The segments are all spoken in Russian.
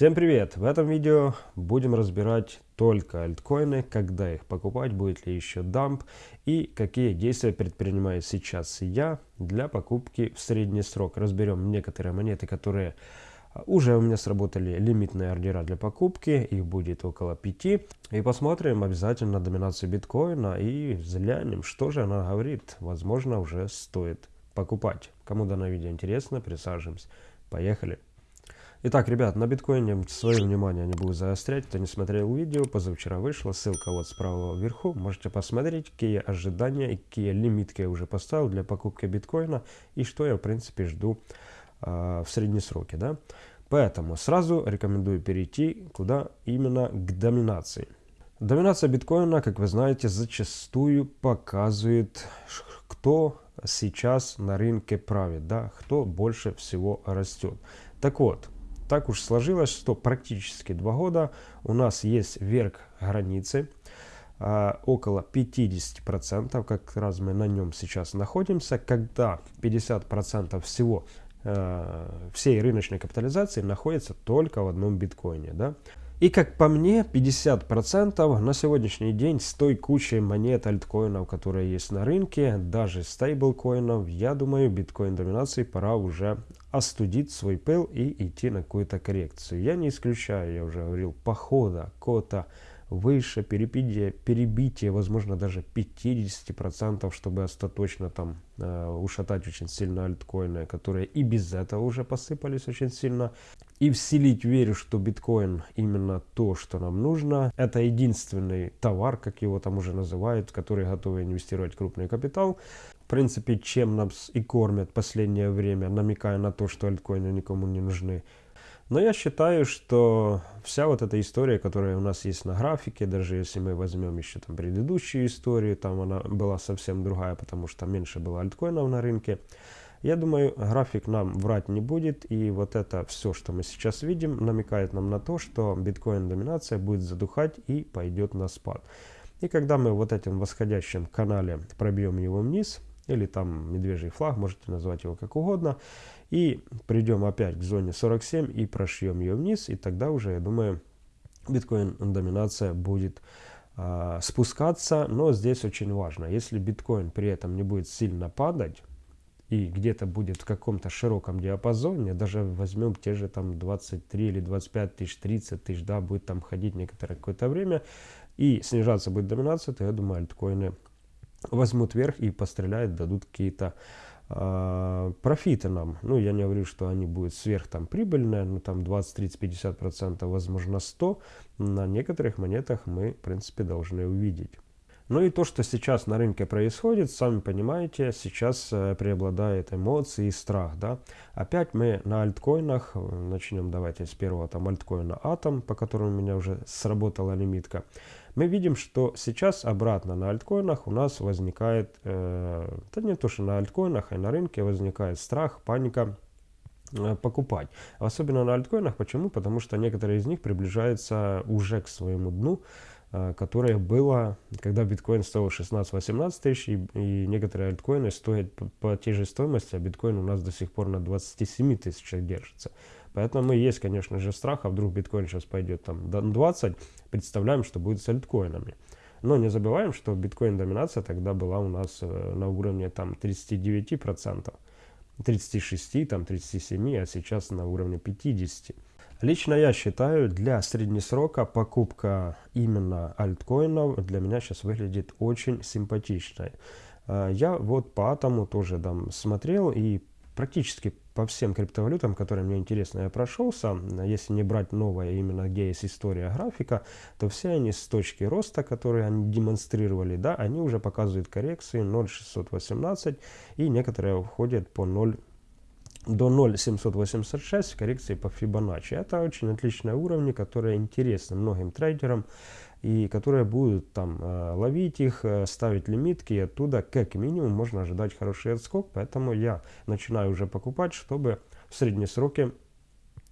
Всем привет! В этом видео будем разбирать только альткоины, когда их покупать, будет ли еще дамп и какие действия предпринимаю сейчас я для покупки в средний срок. Разберем некоторые монеты, которые уже у меня сработали лимитные ордера для покупки, их будет около 5. И посмотрим обязательно доминацию биткоина и взглянем, что же она говорит. Возможно, уже стоит покупать. Кому данное видео интересно, присаживаемся. Поехали! Итак, ребят, на биткоине свое внимание не буду заострять. Кто не смотрел видео, позавчера вышло, ссылка вот справа вверху. Можете посмотреть, какие ожидания и какие лимитки я уже поставил для покупки биткоина и что я, в принципе, жду э, в средние сроки. Да? Поэтому сразу рекомендую перейти куда именно к доминации. Доминация биткоина, как вы знаете, зачастую показывает, кто сейчас на рынке правит, да, кто больше всего растет. Так вот, так уж сложилось, что практически два года у нас есть верх границы, а, около 50%, как раз мы на нем сейчас находимся, когда 50% всего э, всей рыночной капитализации находится только в одном биткоине. Да? И как по мне, 50% на сегодняшний день с той кучей монет альткоинов, которые есть на рынке, даже стейблкоинов, я думаю, биткоин доминации пора уже остудить свой пыл и идти на какую-то коррекцию. Я не исключаю, я уже говорил, похода какого-то выше, перебитие, перебитие возможно, даже 50%, чтобы остаточно там э, ушатать очень сильно альткоины, которые и без этого уже посыпались очень сильно. И вселить веру, что биткоин именно то, что нам нужно. Это единственный товар, как его там уже называют, который готовы инвестировать крупный капитал. В принципе, чем нас и кормят последнее время, намекая на то, что альткоины никому не нужны. Но я считаю, что вся вот эта история, которая у нас есть на графике, даже если мы возьмем еще там предыдущую историю, там она была совсем другая, потому что меньше было альткоинов на рынке. Я думаю, график нам врать не будет, и вот это все, что мы сейчас видим, намекает нам на то, что биткоин-доминация будет задухать и пойдет на спад. И когда мы вот этим восходящим канале пробьем его вниз, или там медвежий флаг, можете назвать его как угодно, и придем опять к зоне 47 и прошьем ее вниз, и тогда уже, я думаю, биткоин доминация будет э, спускаться, но здесь очень важно, если биткоин при этом не будет сильно падать, и где-то будет в каком-то широком диапазоне, даже возьмем те же там 23 или 25 тысяч, 30 тысяч, да, будет там ходить некоторое какое-то время, и снижаться будет доминация, то я думаю, альткоины возьмут вверх и постреляют, дадут какие-то э, профиты нам. Ну, я не говорю, что они будут сверх там прибыльные, но там 20, 30, 50 процентов, возможно 100. На некоторых монетах мы, в принципе, должны увидеть. Ну и то, что сейчас на рынке происходит, сами понимаете, сейчас э, преобладает эмоции и страх. Да? Опять мы на альткоинах, э, начнем давайте с первого там альткоина Atom, по которому у меня уже сработала лимитка. Мы видим, что сейчас обратно на альткоинах у нас возникает, э, да не то что на альткоинах, а на рынке возникает страх, паника э, покупать. Особенно на альткоинах. Почему? Потому что некоторые из них приближаются уже к своему дну. Э, которое было, когда биткоин стоил 16-18 тысяч, и, и некоторые альткоины стоят по, по той же стоимости, а биткоин у нас до сих пор на 27 тысячах держится. Поэтому есть, конечно же, страх, а вдруг биткоин сейчас пойдет там до 20, представляем, что будет с альткоинами. Но не забываем, что биткоин-доминация тогда была у нас э, на уровне там 39%, 36, там 37, а сейчас на уровне 50%. Лично я считаю, для среднесрока покупка именно альткоинов для меня сейчас выглядит очень симпатичной. А, я вот по атому тоже там смотрел и практически по всем криптовалютам, которые мне интересны, я прошелся. Если не брать новое, именно где есть история графика, то все они с точки роста, которые они демонстрировали, да, они уже показывают коррекции 0,618 и некоторые входят по 0 до 0,786 коррекции по Fibonacci. Это очень отличные уровни, которые интересны многим трейдерам и которые будут там э, ловить их, э, ставить лимитки, и оттуда как минимум можно ожидать хороший отскок, поэтому я начинаю уже покупать, чтобы в средние сроки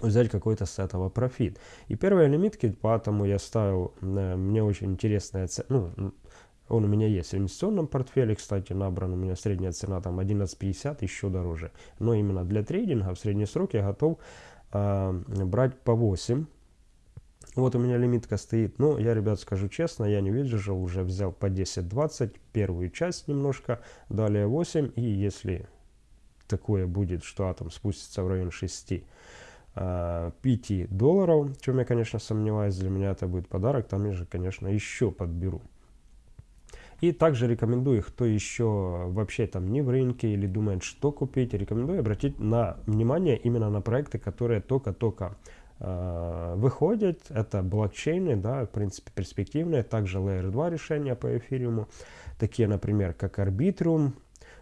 взять какой-то с этого профит. И первые лимитки, поэтому я ставил, э, мне очень интересная ну, он у меня есть в инвестиционном портфеле, кстати, набран у меня средняя цена там 11.50, еще дороже. Но именно для трейдинга в средний срок я готов э, брать по 8. Вот у меня лимитка стоит. Но я, ребят, скажу честно, я не выдержал, уже взял по 10-20, первую часть немножко, далее 8. И если такое будет, что атом спустится в район 6, 5 э, долларов, в чем я, конечно, сомневаюсь, для меня это будет подарок, там я же, конечно, еще подберу. И также рекомендую, кто еще вообще там не в рынке или думает, что купить, рекомендую обратить на внимание именно на проекты, которые только-только э, выходят. Это блокчейны, да, в принципе, перспективные. Также Layer 2 решения по эфириуму. Такие, например, как Arbitrum.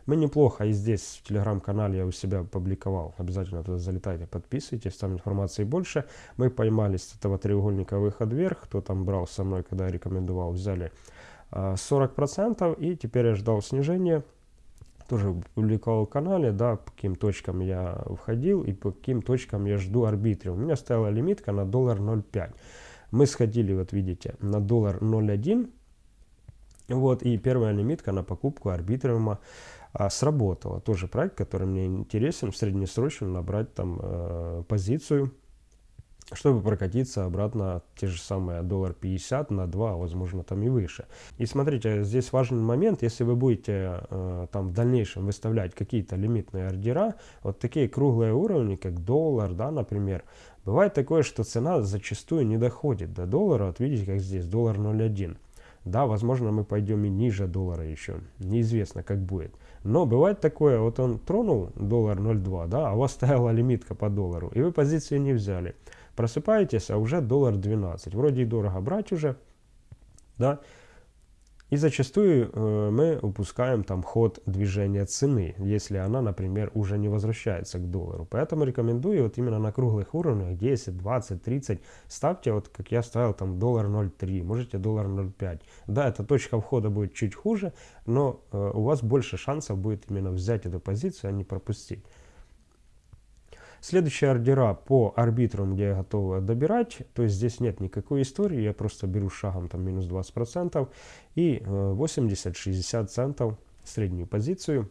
Мы неплохо и здесь в телеграм-канале я у себя публиковал. Обязательно туда залетайте, подписывайтесь, там информации больше. Мы поймали с этого треугольника выход вверх. Кто там брал со мной, когда я рекомендовал, взяли 40% и теперь я ждал снижения тоже публиковал канале, да, по каким точкам я входил и по каким точкам я жду арбитре. У меня стояла лимитка на доллар 0,5. Мы сходили, вот видите, на доллар 0,1. Вот, и первая лимитка на покупку арбитриума а, сработала. Тоже проект, который мне интересен, в среднесрочном набрать там э, позицию чтобы прокатиться обратно те же самые доллар 50 на 2, возможно там и выше. И смотрите, здесь важный момент, если вы будете э, там в дальнейшем выставлять какие-то лимитные ордера, вот такие круглые уровни, как доллар, да, например, бывает такое, что цена зачастую не доходит до доллара, вот видите, как здесь, доллар 0,1. Да, возможно, мы пойдем и ниже доллара еще. Неизвестно, как будет. Но бывает такое, вот он тронул доллар 0,2, да, а у вас стояла лимитка по доллару, и вы позицию не взяли. Просыпаетесь, а уже доллар 12. Вроде и дорого брать уже, да. И зачастую э, мы упускаем там ход движения цены, если она, например, уже не возвращается к доллару. Поэтому рекомендую вот именно на круглых уровнях 10, 20, 30 ставьте, вот как я ставил там доллар 0,3, можете доллар 0,5. Да, эта точка входа будет чуть хуже, но э, у вас больше шансов будет именно взять эту позицию, а не пропустить. Следующие ордера по арбитрам, где я готов добирать, то есть здесь нет никакой истории, я просто беру шагом там минус 20% и 80-60 э, центов среднюю позицию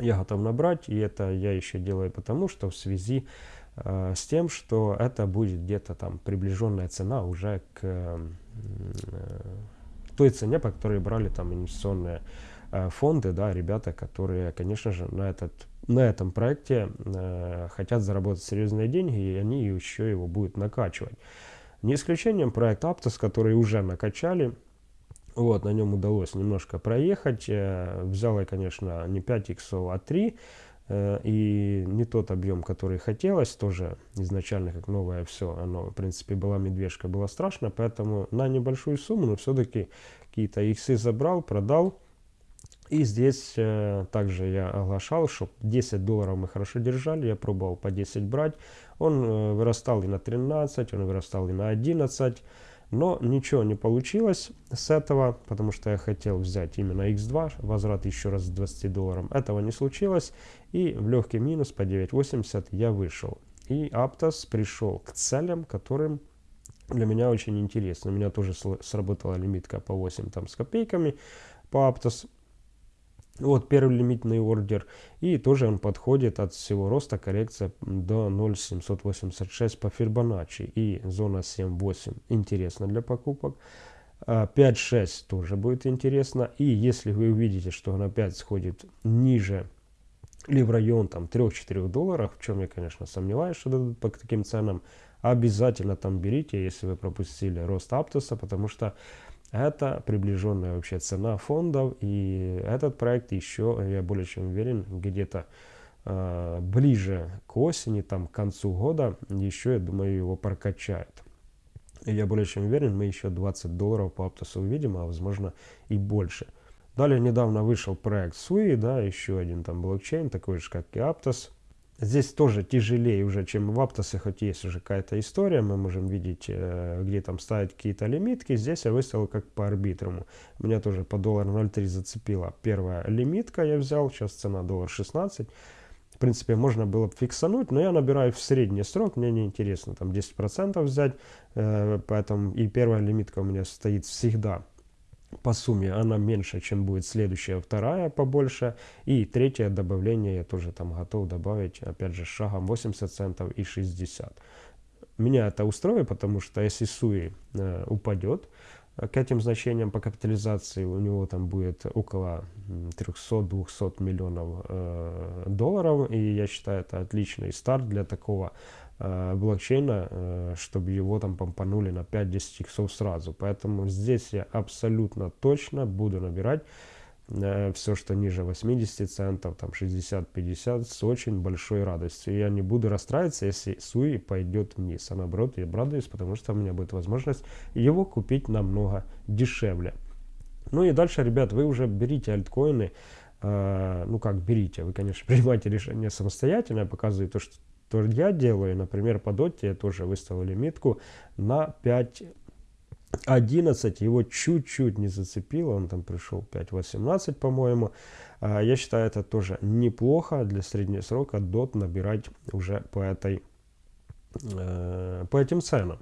я готов набрать, и это я еще делаю потому, что в связи э, с тем, что это будет где-то там приближенная цена уже к э, той цене, по которой брали там инвестиционные э, фонды, да, ребята, которые, конечно же, на этот на этом проекте э, хотят заработать серьезные деньги, и они еще его будут накачивать. Не исключением проект Aptos, который уже накачали. Вот, на нем удалось немножко проехать. Э, взял я, конечно, не 5 иксов, а 3. Э, и не тот объем, который хотелось, тоже изначально как новое все, оно, в принципе, была медвежка, было страшно, поэтому на небольшую сумму, но все-таки какие-то иксы забрал, продал, и здесь э, также я оглашал, что 10 долларов мы хорошо держали, я пробовал по 10 брать. Он э, вырастал и на 13, он вырастал и на 11, но ничего не получилось с этого, потому что я хотел взять именно X2, возврат еще раз с 20 долларов. Этого не случилось, и в легкий минус по 9.80 я вышел. И Aptos пришел к целям, которым для меня очень интересно. У меня тоже сработала лимитка по 8 там с копейками по Aptos. Вот первый лимитный ордер. И тоже он подходит от всего роста коррекция до 0,786 по Фибоначчи. И зона 7,8 интересна для покупок. 5,6 а, тоже будет интересно. И если вы увидите, что он опять сходит ниже или в район там 3-4 долларов, в чем я, конечно, сомневаюсь, что дадут по таким ценам, обязательно там берите, если вы пропустили рост Аптоса, потому что это приближенная вообще цена фондов. И этот проект еще, я более чем уверен, где-то э, ближе к осени, там, к концу года, еще, я думаю, его прокачают. И я более чем уверен, мы еще 20 долларов по Аптосу увидим, а возможно и больше. Далее недавно вышел проект Sui, да, еще один там блокчейн, такой же, как и Aptos. Здесь тоже тяжелее уже, чем в Аптосе, хоть есть уже какая-то история, мы можем видеть, э, где там ставить какие-то лимитки. Здесь я выставил как по арбитруму. Меня тоже по доллар 0,3 зацепила. Первая лимитка я взял, сейчас цена доллар 16. В принципе, можно было бы фиксануть, но я набираю в средний срок, мне не интересно там 10% взять, э, поэтому и первая лимитка у меня стоит всегда по сумме она меньше, чем будет следующая, вторая побольше. И третье добавление я тоже там готов добавить, опять же, шагом 80 центов и 60. Меня это устроит, потому что если Суи э, упадет, к этим значениям по капитализации у него там будет около 300-200 миллионов э, долларов. И я считаю, это отличный старт для такого э, блокчейна, э, чтобы его там помпанули на 5-10 иксов сразу. Поэтому здесь я абсолютно точно буду набирать э, все, что ниже 80 центов, там 60-50, с очень большой радостью. Я не буду расстраиваться, если Суи пойдет вниз. А наоборот, я обрадуюсь, потому что у меня будет возможность его купить намного дешевле. Ну и дальше, ребят, вы уже берите альткоины, э, ну как берите, вы, конечно, принимаете решение самостоятельно, я показываю то, что то я делаю, например, по доте я тоже выставил лимитку на 5 11 его чуть-чуть не зацепило, он там пришел 5.18, по-моему. А, я считаю, это тоже неплохо для среднего срока дот набирать уже по этой э, по этим ценам.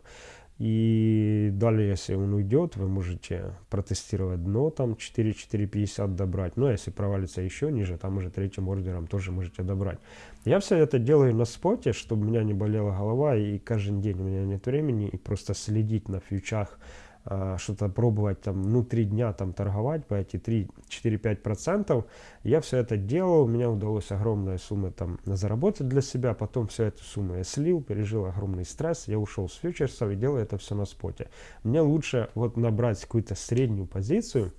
И далее, если он уйдет, вы можете протестировать дно, там 4-4,50 добрать. Но если провалится еще ниже, там уже третьим ордером тоже можете добрать. Я все это делаю на споте, чтобы у меня не болела голова, и каждый день у меня нет времени, и просто следить на фьючах, что-то пробовать там, ну, три дня там торговать по эти 3-4-5 процентов. Я все это делал, у меня удалось огромная сумма там заработать для себя, потом всю эту сумму я слил, пережил огромный стресс, я ушел с фьючерсов и делаю это все на споте. Мне лучше вот набрать какую-то среднюю позицию,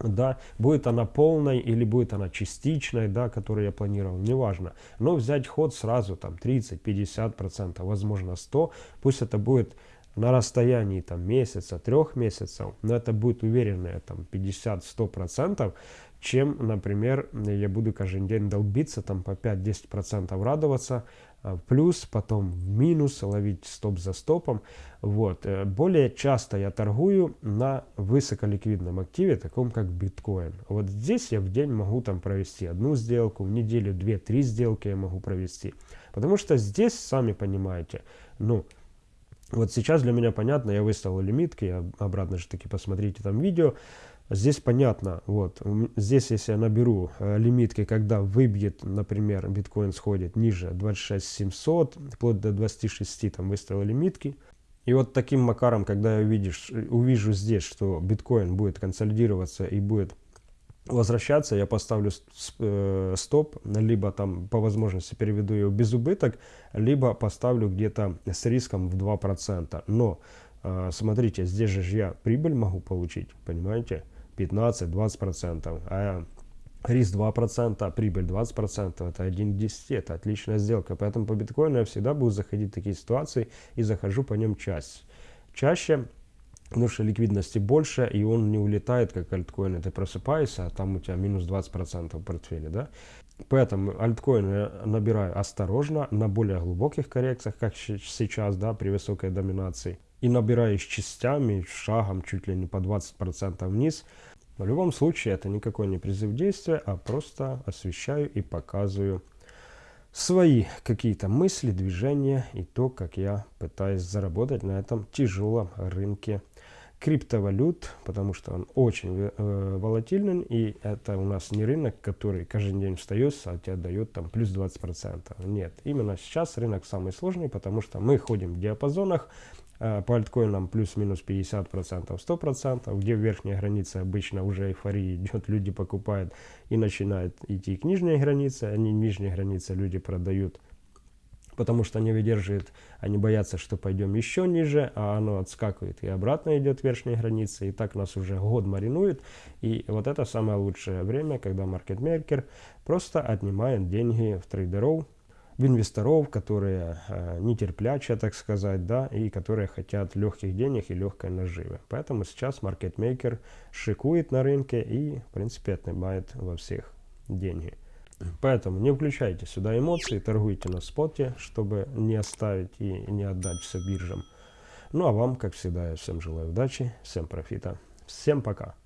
да, будет она полной или будет она частичной, да, которую я планировал, неважно. Но взять ход сразу там 30-50%, возможно 100, пусть это будет на расстоянии там месяца, трех месяцев, но это будет уверенное там 50-100%, чем, например, я буду каждый день долбиться там по 5-10% радоваться, а, плюс, потом в минус, ловить стоп за стопом. Вот. Э, более часто я торгую на высоколиквидном активе, таком как биткоин. Вот здесь я в день могу там провести одну сделку, в неделю две-три сделки я могу провести. Потому что здесь, сами понимаете, ну, вот сейчас для меня понятно, я выставил лимитки, я обратно же таки посмотрите там видео. Здесь понятно, вот, здесь если я наберу э, лимитки, когда выбьет, например, биткоин сходит ниже 26 700, вплоть до 26 там выставил лимитки. И вот таким макаром, когда я увидишь, увижу здесь, что биткоин будет консолидироваться и будет возвращаться, я поставлю э, стоп, либо там по возможности переведу его без убыток, либо поставлю где-то с риском в 2%. Но э, смотрите, здесь же я прибыль могу получить, понимаете, 15-20%, а риск 2%, а прибыль 20%, это 1 к 10, это отличная сделка. Поэтому по биткоину я всегда буду заходить в такие ситуации и захожу по нем часть. Чаще потому что ликвидности больше, и он не улетает, как альткоины. Ты просыпаешься, а там у тебя минус 20% в портфеле, да? Поэтому альткоины я набираю осторожно, на более глубоких коррекциях, как сейчас, да, при высокой доминации. И набираю с частями, шагом чуть ли не по 20% вниз. В любом случае, это никакой не призыв действия, а просто освещаю и показываю свои какие-то мысли, движения и то, как я пытаюсь заработать на этом тяжелом рынке криптовалют, потому что он очень э, волатильный, и это у нас не рынок, который каждый день встает, а тебе дает там плюс 20%. Нет, именно сейчас рынок самый сложный, потому что мы ходим в диапазонах, э, по альткоинам плюс-минус 50%, 100%, где верхняя граница обычно уже эйфория идет, люди покупают и начинают идти к нижней границе, они нижней границе люди продают потому что не выдерживает, они боятся, что пойдем еще ниже, а оно отскакивает и обратно идет верхней границы, и так нас уже год маринует. И вот это самое лучшее время, когда маркетмейкер просто отнимает деньги в трейдеров, в инвесторов, которые э, нетерплячие, так сказать, да, и которые хотят легких денег и легкой наживы. Поэтому сейчас маркетмейкер шикует на рынке и, в принципе, отнимает во всех деньги. Поэтому не включайте сюда эмоции, торгуйте на споте, чтобы не оставить и не отдать все биржам. Ну а вам, как всегда, я всем желаю удачи, всем профита. Всем пока!